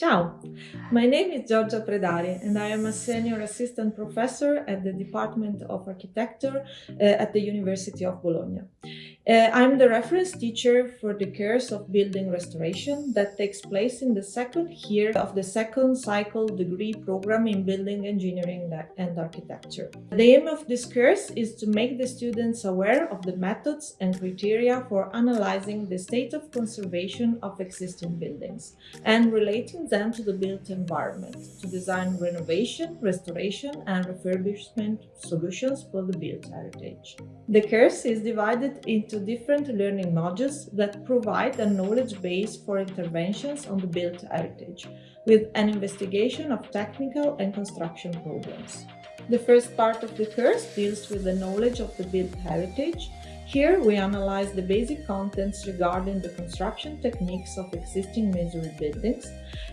Ciao, my name is Giorgia Predari and I am a senior assistant professor at the Department of Architecture uh, at the University of Bologna. Uh, I'm the reference teacher for the course of building restoration that takes place in the second year of the second cycle degree program in building engineering and architecture. The aim of this course is to make the students aware of the methods and criteria for analyzing the state of conservation of existing buildings and relating them to the built environment to design renovation, restoration and refurbishment solutions for the built heritage. The course is divided into different learning modules that provide a knowledge base for interventions on the built heritage, with an investigation of technical and construction problems. The first part of the course deals with the knowledge of the built heritage here we analyze the basic contents regarding the construction techniques of existing masonry buildings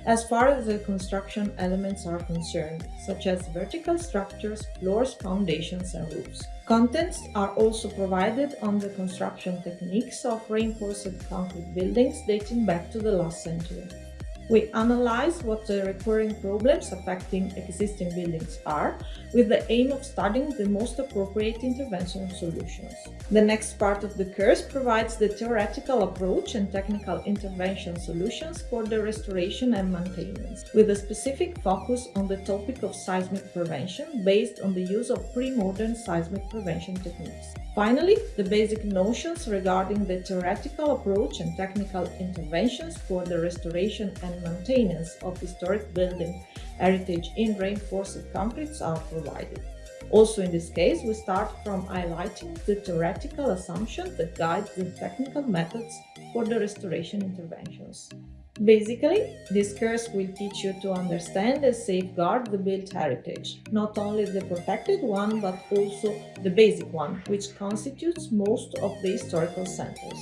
as far as the construction elements are concerned, such as vertical structures, floors, foundations and roofs. Contents are also provided on the construction techniques of reinforced concrete buildings dating back to the last century. We analyze what the recurring problems affecting existing buildings are, with the aim of studying the most appropriate intervention solutions. The next part of the course provides the theoretical approach and technical intervention solutions for the restoration and maintenance, with a specific focus on the topic of seismic prevention based on the use of pre-modern seismic prevention techniques. Finally, the basic notions regarding the theoretical approach and technical interventions for the restoration and maintenance of historic building heritage in reinforced concretes are provided. Also in this case, we start from highlighting the theoretical assumptions that guide the technical methods for the restoration interventions. Basically, this course will teach you to understand and safeguard the built heritage, not only the protected one but also the basic one, which constitutes most of the historical centers.